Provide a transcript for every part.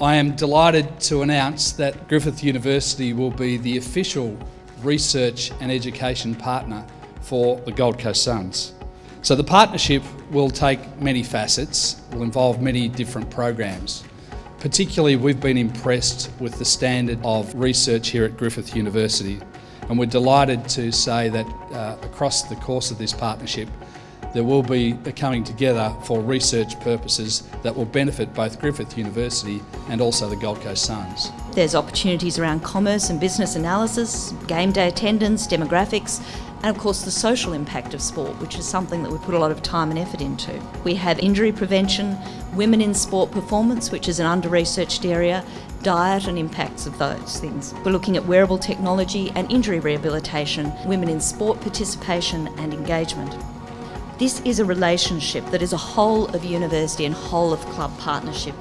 I am delighted to announce that Griffith University will be the official research and education partner for the Gold Coast Suns. So the partnership will take many facets, will involve many different programs. Particularly we've been impressed with the standard of research here at Griffith University and we're delighted to say that uh, across the course of this partnership there will be a coming together for research purposes that will benefit both Griffith University and also the Gold Coast Suns. There's opportunities around commerce and business analysis, game day attendance, demographics, and of course the social impact of sport, which is something that we put a lot of time and effort into. We have injury prevention, women in sport performance, which is an under-researched area, diet and impacts of those things. We're looking at wearable technology and injury rehabilitation, women in sport participation and engagement. This is a relationship that is a whole of university and whole of club partnership,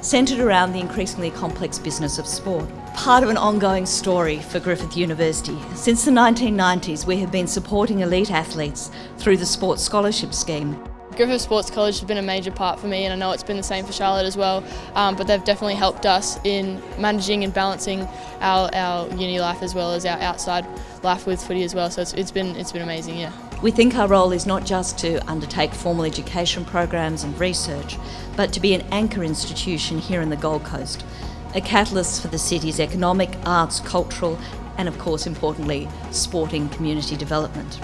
centred around the increasingly complex business of sport. Part of an ongoing story for Griffith University. Since the 1990s, we have been supporting elite athletes through the Sports Scholarship Scheme. Griffith Sports College has been a major part for me and I know it's been the same for Charlotte as well, um, but they've definitely helped us in managing and balancing our, our uni life as well as our outside life with footy as well, so it's, it's been, it's been amazing, yeah. We think our role is not just to undertake formal education programs and research, but to be an anchor institution here in the Gold Coast, a catalyst for the city's economic, arts, cultural and of course importantly, sporting community development.